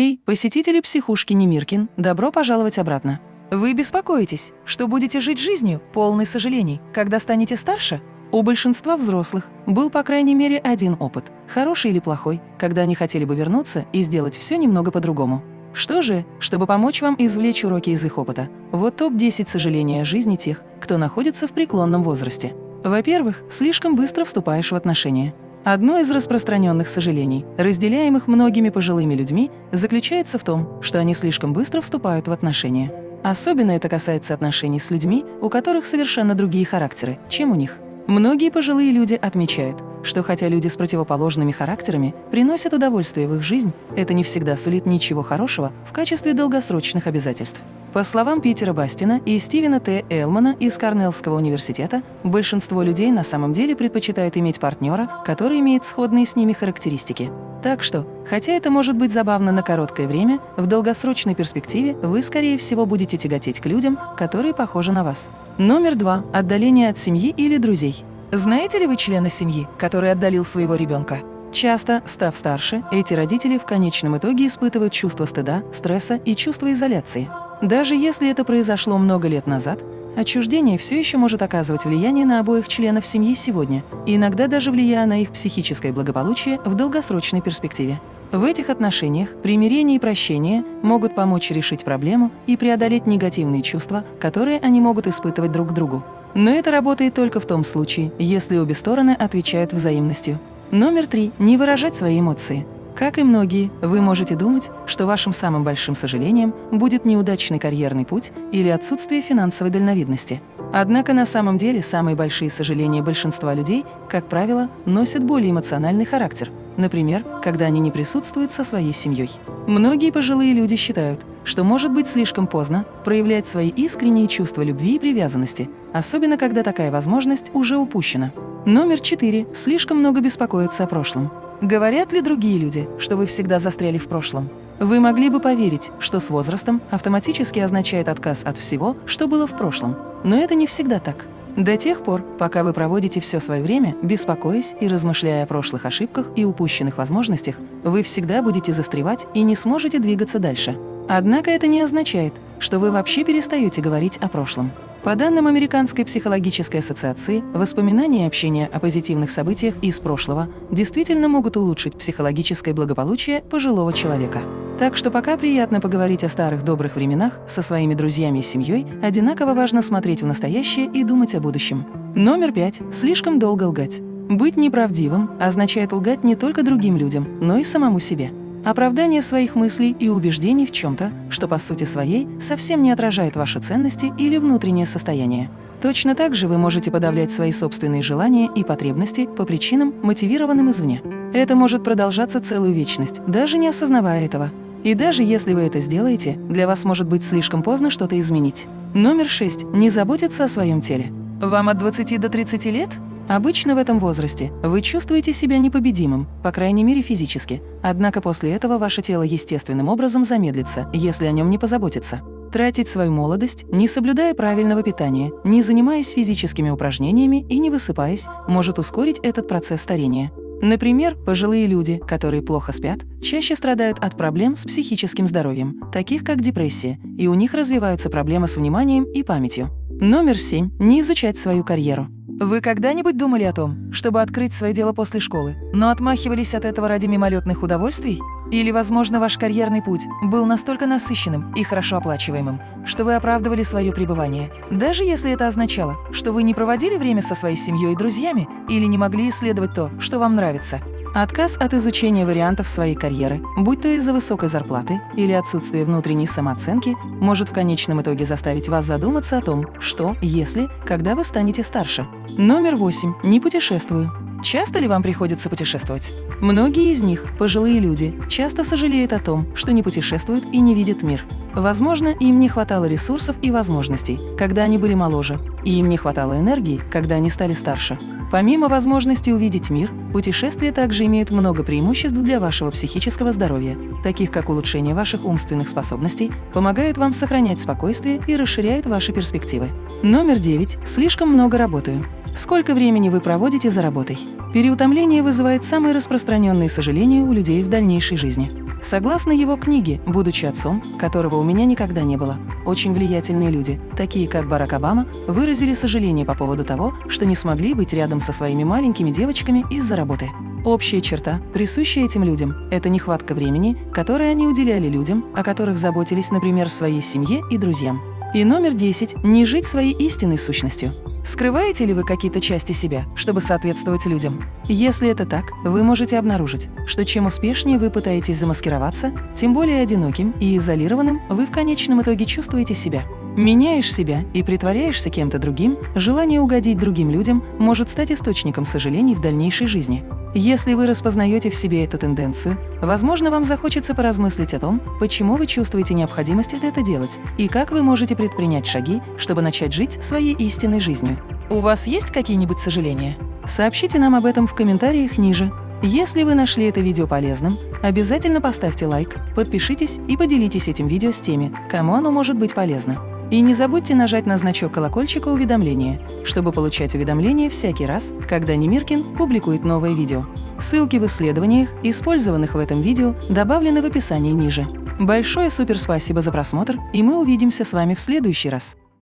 Эй, посетители психушки Немиркин, добро пожаловать обратно. Вы беспокоитесь, что будете жить жизнью, полной сожалений, когда станете старше? У большинства взрослых был, по крайней мере, один опыт, хороший или плохой, когда они хотели бы вернуться и сделать все немного по-другому. Что же, чтобы помочь вам извлечь уроки из их опыта, вот топ-10 сожалений жизни тех, кто находится в преклонном возрасте. Во-первых, слишком быстро вступаешь в отношения. Одно из распространенных сожалений, разделяемых многими пожилыми людьми, заключается в том, что они слишком быстро вступают в отношения. Особенно это касается отношений с людьми, у которых совершенно другие характеры, чем у них. Многие пожилые люди отмечают, что хотя люди с противоположными характерами приносят удовольствие в их жизнь, это не всегда сулит ничего хорошего в качестве долгосрочных обязательств. По словам Питера Бастина и Стивена Т. Элмана из Корнеллского университета, большинство людей на самом деле предпочитают иметь партнера, который имеет сходные с ними характеристики. Так что, хотя это может быть забавно на короткое время, в долгосрочной перспективе вы, скорее всего, будете тяготеть к людям, которые похожи на вас. Номер два – отдаление от семьи или друзей. Знаете ли вы члена семьи, который отдалил своего ребенка? Часто, став старше, эти родители в конечном итоге испытывают чувство стыда, стресса и чувство изоляции. Даже если это произошло много лет назад, отчуждение все еще может оказывать влияние на обоих членов семьи сегодня, и иногда даже влияя на их психическое благополучие в долгосрочной перспективе. В этих отношениях примирение и прощение могут помочь решить проблему и преодолеть негативные чувства, которые они могут испытывать друг к другу. Но это работает только в том случае, если обе стороны отвечают взаимностью. Номер три. Не выражать свои эмоции. Как и многие, вы можете думать, что вашим самым большим сожалением будет неудачный карьерный путь или отсутствие финансовой дальновидности. Однако на самом деле самые большие сожаления большинства людей, как правило, носят более эмоциональный характер. Например, когда они не присутствуют со своей семьей. Многие пожилые люди считают, что может быть слишком поздно проявлять свои искренние чувства любви и привязанности, особенно когда такая возможность уже упущена. Номер четыре. Слишком много беспокоиться о прошлом. Говорят ли другие люди, что вы всегда застряли в прошлом? Вы могли бы поверить, что с возрастом автоматически означает отказ от всего, что было в прошлом. Но это не всегда так. До тех пор, пока вы проводите все свое время, беспокоясь и размышляя о прошлых ошибках и упущенных возможностях, вы всегда будете застревать и не сможете двигаться дальше. Однако это не означает, что вы вообще перестаете говорить о прошлом. По данным Американской психологической ассоциации, воспоминания и общение о позитивных событиях из прошлого действительно могут улучшить психологическое благополучие пожилого человека. Так что пока приятно поговорить о старых добрых временах со своими друзьями и семьей, одинаково важно смотреть в настоящее и думать о будущем. Номер пять. Слишком долго лгать. Быть неправдивым означает лгать не только другим людям, но и самому себе. Оправдание своих мыслей и убеждений в чем-то, что по сути своей совсем не отражает ваши ценности или внутреннее состояние. Точно так же вы можете подавлять свои собственные желания и потребности по причинам, мотивированным извне. Это может продолжаться целую вечность, даже не осознавая этого. И даже если вы это сделаете, для вас может быть слишком поздно что-то изменить. Номер 6. Не заботиться о своем теле. Вам от 20 до 30 лет? Обычно в этом возрасте вы чувствуете себя непобедимым, по крайней мере физически. Однако после этого ваше тело естественным образом замедлится, если о нем не позаботиться. Тратить свою молодость, не соблюдая правильного питания, не занимаясь физическими упражнениями и не высыпаясь, может ускорить этот процесс старения. Например, пожилые люди, которые плохо спят, чаще страдают от проблем с психическим здоровьем, таких как депрессия, и у них развиваются проблемы с вниманием и памятью. Номер семь. Не изучать свою карьеру. Вы когда-нибудь думали о том, чтобы открыть свое дело после школы, но отмахивались от этого ради мимолетных удовольствий? Или, возможно, ваш карьерный путь был настолько насыщенным и хорошо оплачиваемым, что вы оправдывали свое пребывание, даже если это означало, что вы не проводили время со своей семьей и друзьями или не могли исследовать то, что вам нравится? Отказ от изучения вариантов своей карьеры, будь то из-за высокой зарплаты или отсутствия внутренней самооценки, может в конечном итоге заставить вас задуматься о том, что, если, когда вы станете старше. Номер восемь. Не путешествую. Часто ли вам приходится путешествовать? Многие из них, пожилые люди, часто сожалеют о том, что не путешествуют и не видят мир. Возможно, им не хватало ресурсов и возможностей, когда они были моложе, и им не хватало энергии, когда они стали старше. Помимо возможности увидеть мир, путешествия также имеют много преимуществ для вашего психического здоровья, таких как улучшение ваших умственных способностей, помогают вам сохранять спокойствие и расширяют ваши перспективы. Номер девять. Слишком много работаю. Сколько времени вы проводите за работой? Переутомление вызывает самые распространенные сожаления у людей в дальнейшей жизни. Согласно его книге, будучи отцом, которого у меня никогда не было, очень влиятельные люди, такие как Барак Обама, выразили сожаление по поводу того, что не смогли быть рядом со своими маленькими девочками из-за работы. Общая черта, присущая этим людям, это нехватка времени, которое они уделяли людям, о которых заботились, например, своей семье и друзьям. И номер 10 – не жить своей истинной сущностью. Скрываете ли вы какие-то части себя, чтобы соответствовать людям? Если это так, вы можете обнаружить, что чем успешнее вы пытаетесь замаскироваться, тем более одиноким и изолированным вы в конечном итоге чувствуете себя. Меняешь себя и притворяешься кем-то другим, желание угодить другим людям может стать источником сожалений в дальнейшей жизни. Если вы распознаете в себе эту тенденцию, возможно, вам захочется поразмыслить о том, почему вы чувствуете необходимость это делать и как вы можете предпринять шаги, чтобы начать жить своей истинной жизнью. У вас есть какие-нибудь сожаления? Сообщите нам об этом в комментариях ниже. Если вы нашли это видео полезным, обязательно поставьте лайк, подпишитесь и поделитесь этим видео с теми, кому оно может быть полезно. И не забудьте нажать на значок колокольчика уведомления, чтобы получать уведомления всякий раз, когда Немиркин публикует новое видео. Ссылки в исследованиях, использованных в этом видео, добавлены в описании ниже. Большое суперспасибо за просмотр, и мы увидимся с вами в следующий раз.